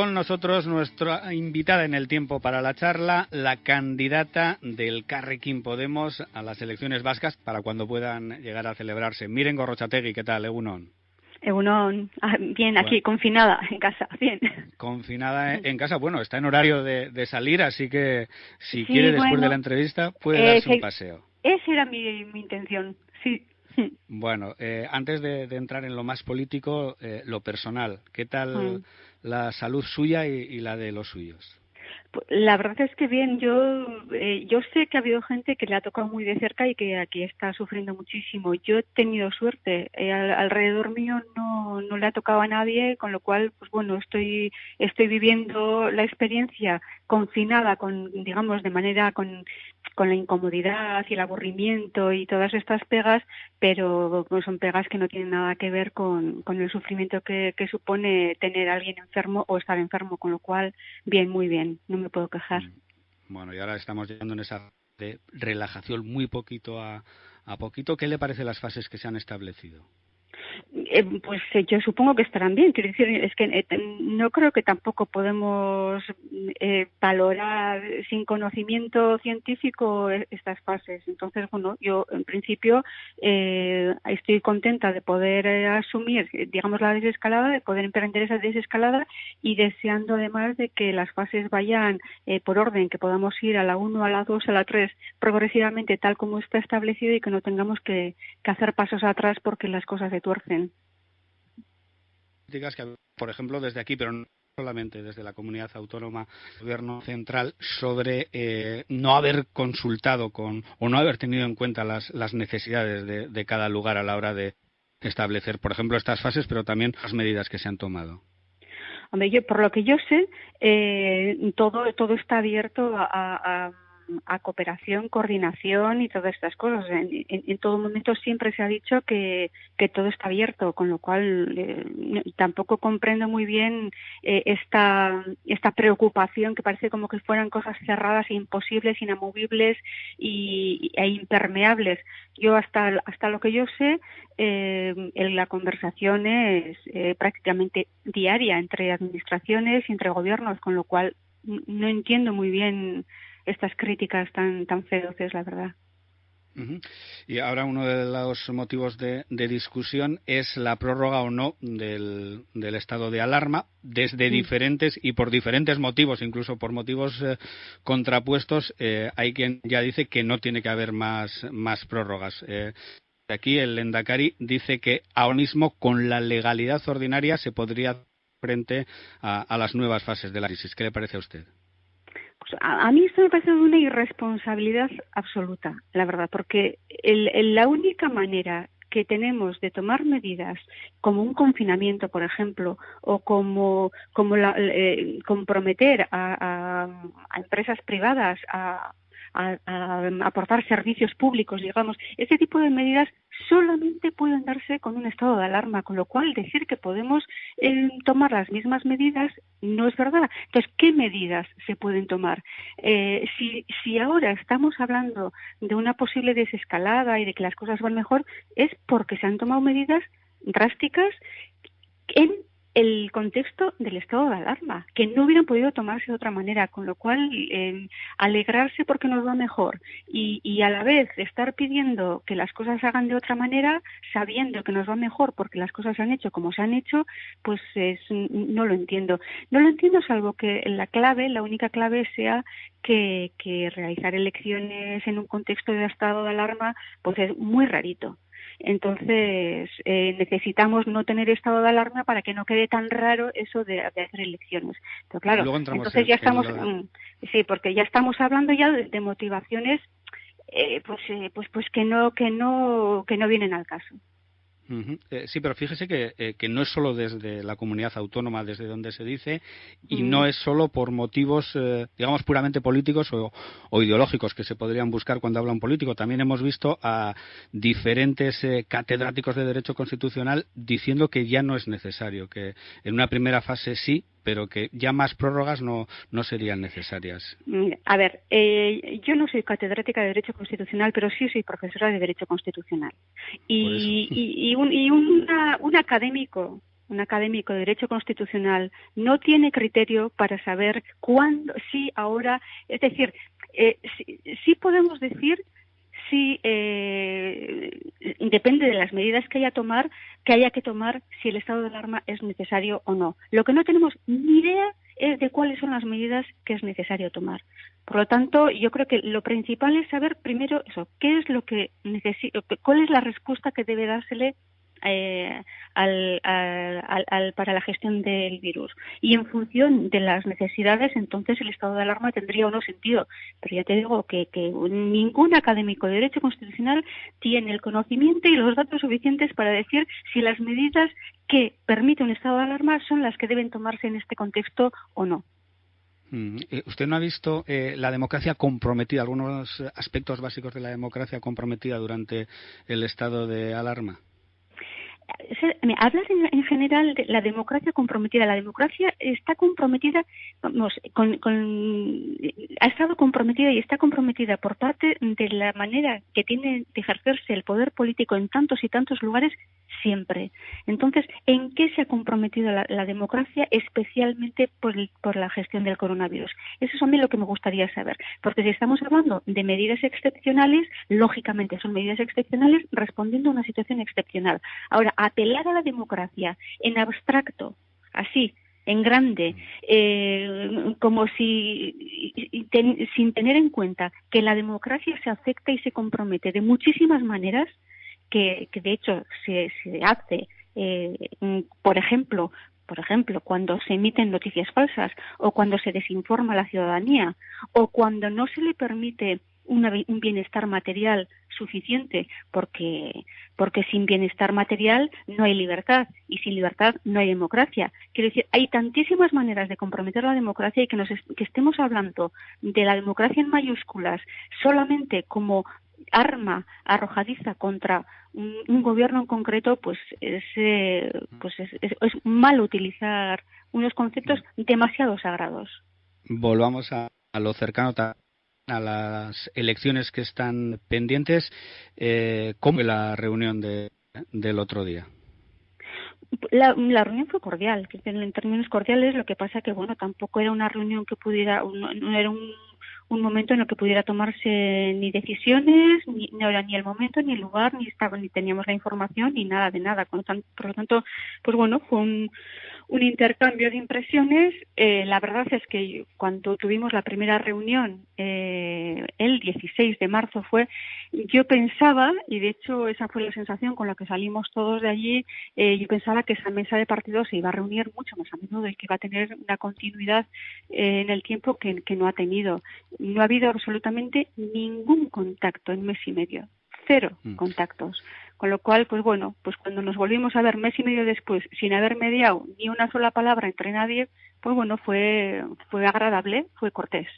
Con nosotros nuestra invitada en el tiempo para la charla, la candidata del Carrequín Podemos a las elecciones vascas para cuando puedan llegar a celebrarse. Miren Gorrochategui, ¿qué tal, Egunon? Egunon, ah, bien, aquí confinada en casa, bien. Confinada en casa, bueno, está en horario de, salir, así que si quiere después de la entrevista puede darse un paseo. Esa era mi, intención, sí. Bueno, eh, antes de, entrar en lo más político, eh, lo personal, ¿qué tal? Mm la salud suya y, la de los suyos? La verdad es que bien, yo eh, yo sé que ha habido gente que le ha tocado muy de cerca y que aquí está sufriendo muchísimo. Yo he tenido suerte, eh, alrededor mío no, no le ha tocado a nadie, con lo cual, pues bueno, estoy estoy viviendo la experiencia confinada, con digamos de manera con con la incomodidad y el aburrimiento y todas estas pegas, pero pues, son pegas que no tienen nada que ver con, con el sufrimiento que, supone tener a alguien enfermo o estar enfermo, con lo cual, bien, muy bien, me puedo quejar. Mm. Bueno, y ahora estamos llegando en esa de relajación muy poquito a, a poquito. ¿Qué le parece las fases que se han establecido? Eh, pues eh, yo supongo que estarán bien. Quiero decir, es que eh, no creo que tampoco podemos valorar sin conocimiento científico estas fases. Entonces, bueno, yo en principio estoy contenta de poder asumir, digamos, la desescalada, de poder emprender esa desescalada y deseando además de que las fases vayan por orden, que podamos ir a la 1, a la 2, a la 3 progresivamente tal como está establecido y que no tengamos que, que hacer pasos atrás porque las cosas se tuercen que, por ejemplo, desde aquí, pero no solamente desde la comunidad autónoma, el gobierno central, sobre eh, no haber consultado con o no haber tenido en cuenta las, las necesidades de, cada lugar a la hora de establecer, por ejemplo, estas fases, pero también las medidas que se han tomado. Hombre, yo, por lo que yo sé, eh, todo, todo está abierto a a cooperación, coordinación y todas estas cosas. En, todo momento siempre se ha dicho que, que todo está abierto, con lo cual eh, tampoco comprendo muy bien eh, esta, esta preocupación que parece como que fueran cosas cerradas e imposibles, inamovibles y, e impermeables. Yo hasta, hasta lo que yo sé, eh, la conversación es eh, prácticamente diaria entre administraciones y entre gobiernos, con lo cual no entiendo muy bien estas críticas tan, tan feroces, la verdad. Y ahora uno de los motivos de, discusión es la prórroga o no del, del estado de alarma desde diferentes y por diferentes motivos, incluso por motivos eh, contrapuestos. Eh, hay quien ya dice que no tiene que haber más, más prórrogas. Eh, aquí el Endacari dice que ahora mismo con la legalidad ordinaria se podría frente a, a las nuevas fases de la crisis. ¿Qué le parece a usted? A, mí esto me parece una irresponsabilidad absoluta, la verdad, porque la única manera que tenemos de tomar medidas como un confinamiento, por ejemplo, o como, como eh, comprometer a, empresas privadas a, a, aportar servicios públicos, digamos, ese tipo de medidas solamente pueden darse con un estado de alarma, con lo cual decir que podemos eh, tomar las mismas medidas no es verdad. Entonces, ¿qué medidas se pueden tomar? Eh, si, si ahora estamos hablando de una posible desescalada y de que las cosas van mejor, es porque se han tomado medidas drásticas en el contexto del estado de alarma, que no hubieran podido tomarse de otra manera, con lo cual eh, alegrarse porque nos va mejor y, y, a la vez estar pidiendo que las cosas se hagan de otra manera, sabiendo que nos va mejor porque las cosas se han hecho como se han hecho, pues es, no lo entiendo. No lo entiendo salvo que la clave, la única clave sea que, que realizar elecciones en un contexto de estado de alarma, pues es muy rarito. Entonces, eh, necesitamos no tener estado de alarma para que no quede tan raro eso de, hacer elecciones. Pero claro, entonces ya estamos, sí, porque ya estamos hablando ya de, motivaciones, eh, pues, eh, pues, pues que no, que no, que no vienen al caso. Eh, sí, pero fíjese que, eh, que, no es solo desde la comunidad autónoma desde donde se dice y no es solo por motivos, eh, digamos, puramente políticos o, ideológicos que se podrían buscar cuando habla un político. También hemos visto a diferentes catedráticos de Derecho Constitucional diciendo que ya no es necesario, que en una primera fase sí, pero que ya más prórrogas no, no serían necesarias. A ver, eh, yo no soy catedrática de Derecho Constitucional, pero sí soy profesora de Derecho Constitucional. Y, y, un, y un académico un académico de Derecho Constitucional, no tiene criterio para saber cuándo, si ahora, es decir, eh, sí, podemos decir si eh, depende de las medidas que haya tomar, que haya que tomar si el estado de alarma es necesario o no. Lo que no tenemos ni idea es de cuáles son las medidas que es necesario tomar. Por lo tanto, yo creo que lo principal es saber primero eso, qué es lo que cuál es la respuesta que debe dársele eh, al, al, para la gestión del virus. Y en función de las necesidades, entonces el estado de alarma tendría o sentido. Pero ya te digo que, que ningún académico de Derecho Constitucional tiene el conocimiento y los datos suficientes para decir si las medidas que permite un estado de alarma son las que deben tomarse en este contexto o no. Mm, eh, ¿Usted no ha visto eh, la democracia comprometida, algunos aspectos básicos de la democracia comprometida durante el estado de alarma? Hablas en, general de la democracia comprometida. La democracia está comprometida, vamos, con, ha estado comprometida y está comprometida por parte de la manera que tiene de ejercerse el poder político en tantos y tantos lugares siempre. Entonces, ¿en qué se ha comprometido la, democracia especialmente por, por, la gestión del coronavirus? Eso es a mí lo que me gustaría saber, porque si estamos hablando de medidas excepcionales, lógicamente son medidas excepcionales respondiendo a una situación excepcional. Ahora, apelar a la democracia en abstracto, así, en grande, eh, como si sin tener en cuenta que la democracia se afecta y se compromete de muchísimas maneras, que, de hecho se, se hace, eh, por ejemplo, por ejemplo, cuando se emiten noticias falsas o cuando se desinforma a la ciudadanía o cuando no se le permite un bienestar material suficiente, porque, porque sin bienestar material no hay libertad y sin libertad no hay democracia. Quiero decir, hay tantísimas maneras de comprometer la democracia y que, nos que estemos hablando de la democracia en mayúsculas solamente como arma arrojadiza contra un, gobierno en concreto, pues es, eh, pues es, es, mal utilizar unos conceptos demasiado sagrados. Volvamos a, a lo cercano a las elecciones que están pendientes. Eh, ¿Cómo la reunión de, del otro día? La, reunión fue cordial, en términos cordiales, lo que pasa que, bueno, tampoco era una reunión que pudiera, no, era un, un, momento en el que pudiera tomarse ni decisiones, ni, ni el momento, ni el lugar, ni estaba, ni teníamos la información, ni nada de nada. Por lo tanto, pues bueno, fue un, intercambio de impresiones. Eh, la verdad es que cuando tuvimos la primera reunión, eh, el 16 de marzo fue, yo pensaba, y de hecho esa fue la sensación con la que salimos todos de allí, eh, yo pensaba que esa mesa de partidos se iba a reunir mucho más a menudo y que iba a tener una continuidad en el tiempo que no ha tenido. No ha habido absolutamente ningún contacto en mes y medio, cero mm. contactos. Con lo cual, pues bueno, pues cuando nos volvimos a ver mes y medio después, sin haber mediado ni una sola palabra entre nadie, pues bueno, fue, fue agradable, fue cortés.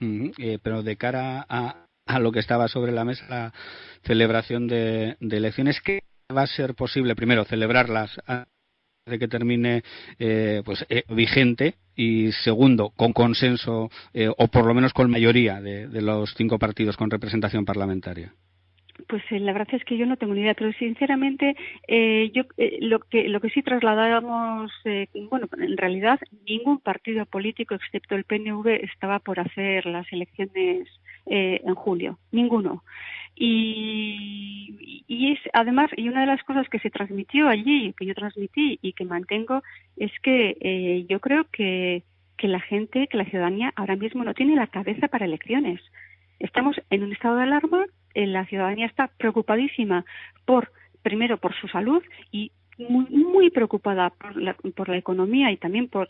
Eh, pero de cara a, a, lo que estaba sobre la mesa, la celebración de, elecciones, ¿qué va a ser posible? Primero, celebrarlas de que termine eh, pues eh, vigente y segundo con consenso o por lo menos con mayoría de los cinco partidos con representación parlamentaria pues eh, la verdad es que yo no tengo ni idea, pero sinceramente eh, yo eh, lo que lo que sí trasladábamos, bueno, en realidad ningún partido político excepto el PNV estaba por hacer las elecciones en julio, ninguno. Y, es además y una de las cosas que se transmitió allí, que yo transmití y que mantengo, es que yo creo que que la gente, que la ciudadanía ahora mismo no tiene la cabeza para elecciones. Estamos en un estado de alarma, eh, la ciudadanía está preocupadísima por, primero, por su salud y muy, muy preocupada por la, por la, economía y también por,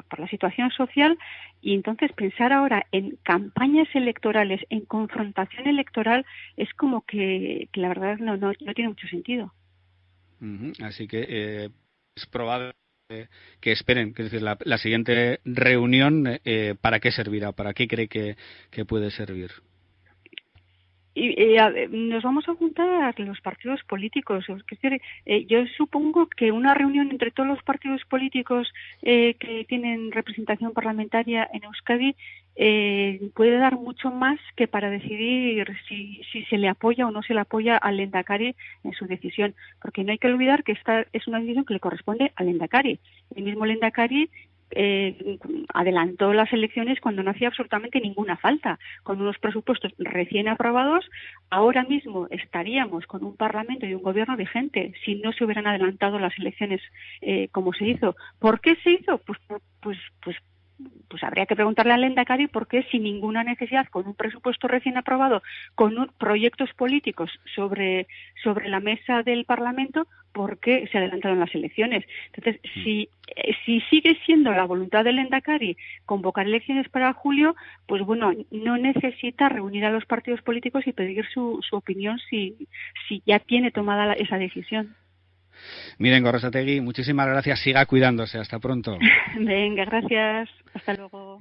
por, la situación social y entonces pensar ahora en campañas electorales, en confrontación electoral, es como que, la verdad no, no, tiene mucho sentido. Así que eh, es probable que esperen, que decir, la, siguiente reunión, eh, ¿para qué servirá? ¿Para qué cree que puede servir? Y, nos vamos a juntar los partidos políticos. Eh, yo supongo que una reunión entre todos los partidos políticos eh, que tienen representación parlamentaria en Euskadi eh, puede dar mucho más que para decidir si, si se le apoya o no se le apoya al Endacari en su decisión. Porque no hay que olvidar que esta es una decisión que le corresponde al Endacari. El mismo Endacari eh, adelantó las elecciones cuando no hacía absolutamente ninguna falta. Con unos presupuestos recién aprobados, ahora mismo estaríamos con un Parlamento y un Gobierno vigente si no se hubieran adelantado las elecciones eh, como se hizo. ¿Por qué se hizo? Pues, pues, pues pues habría que preguntarle al Endacari por qué sin ninguna necesidad, con un presupuesto recién aprobado, con proyectos políticos sobre, sobre la mesa del Parlamento, por qué se adelantaron las elecciones. Entonces, mm. si, eh, si sigue siendo la voluntad del Endacari convocar elecciones para julio, pues bueno, no necesita reunir a los partidos políticos y pedir su, su opinión si, si ya tiene tomada esa decisión. Miren, Gorrosategui, muchísimas gracias. Siga cuidándose. Hasta pronto. Venga, gracias. Hasta luego.